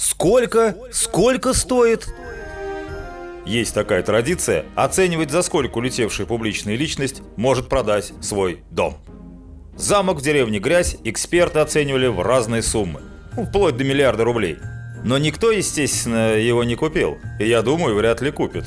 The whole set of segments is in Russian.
Сколько? Сколько стоит? Есть такая традиция оценивать, за сколько улетевшая публичная личность может продать свой дом. Замок в деревне Грязь эксперты оценивали в разные суммы, ну, вплоть до миллиарда рублей. Но никто, естественно, его не купил, и я думаю, вряд ли купит.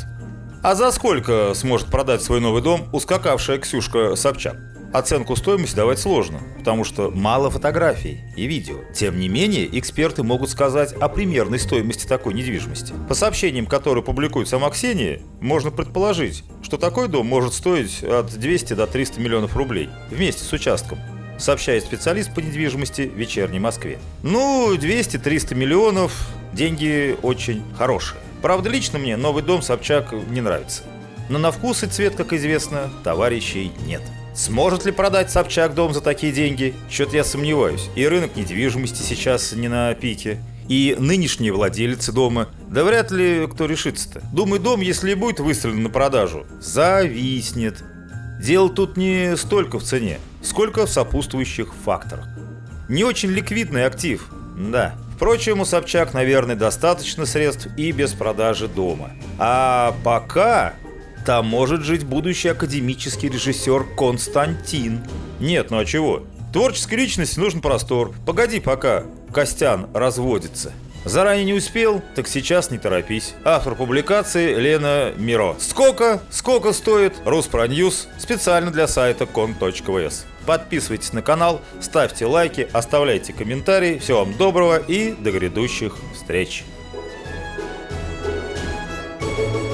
А за сколько сможет продать свой новый дом ускакавшая Ксюшка Собчак? Оценку стоимости давать сложно, потому что мало фотографий и видео. Тем не менее, эксперты могут сказать о примерной стоимости такой недвижимости. По сообщениям, которые публикует сама Ксения, можно предположить, что такой дом может стоить от 200 до 300 миллионов рублей вместе с участком сообщает специалист по недвижимости в вечерней Москве. Ну, 200-300 миллионов – деньги очень хорошие. Правда, лично мне новый дом Собчак не нравится. Но на вкус и цвет, как известно, товарищей нет. Сможет ли продать Собчак дом за такие деньги? Что-то я сомневаюсь. И рынок недвижимости сейчас не на пике. И нынешние владельцы дома, да вряд ли кто решится-то. Думаю, дом, если и будет выставлен на продажу, зависнет. Дело тут не столько в цене, сколько в сопутствующих факторах. Не очень ликвидный актив, да. Впрочем, у Собчак, наверное, достаточно средств и без продажи дома. А пока там может жить будущий академический режиссер Константин. Нет, ну а чего? Творческой личности нужен простор. Погоди пока. Костян разводится. Заранее не успел, так сейчас не торопись. Автор публикации Лена Миро. Сколько? Сколько стоит? Руспроньюз. Специально для сайта кон.вс. Подписывайтесь на канал, ставьте лайки, оставляйте комментарии. Всего вам доброго и до грядущих встреч. Thank you